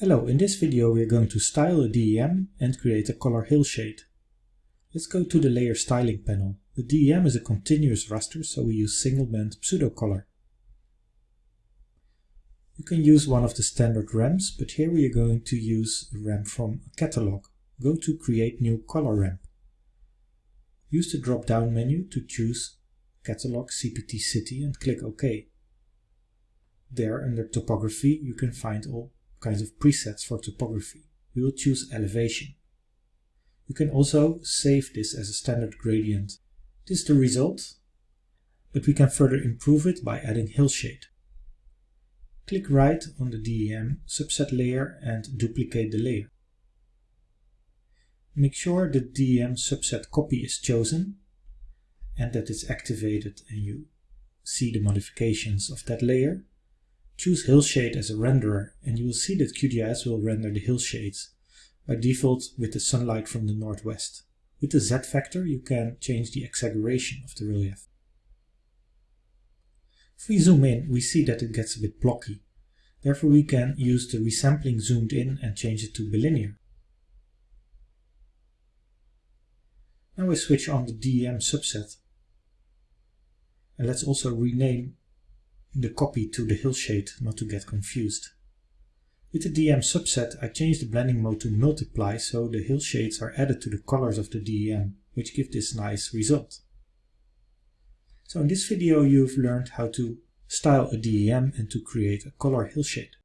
Hello, in this video we are going to style a DEM and create a color hillshade. Let's go to the layer styling panel. The DEM is a continuous raster, so we use single band pseudo color. You can use one of the standard ramps, but here we are going to use a ramp from a catalog. Go to create new color ramp. Use the drop down menu to choose catalog CPT city and click OK. There under topography you can find all kinds of presets for topography. We will choose elevation. You can also save this as a standard gradient. This is the result, but we can further improve it by adding hillshade. Click right on the DEM subset layer and duplicate the layer. Make sure the DEM subset copy is chosen and that it's activated and you see the modifications of that layer. Choose Hillshade as a renderer and you will see that QGIS will render the hillshades by default with the sunlight from the northwest. With the Z factor you can change the exaggeration of the relief. If we zoom in we see that it gets a bit blocky. Therefore we can use the resampling zoomed in and change it to bilinear. Now we switch on the DEM subset. And let's also rename the copy to the hillshade not to get confused. With the DEM subset I change the blending mode to multiply so the hillshades are added to the colors of the DEM, which give this nice result. So in this video you've learned how to style a DEM and to create a color hillshade.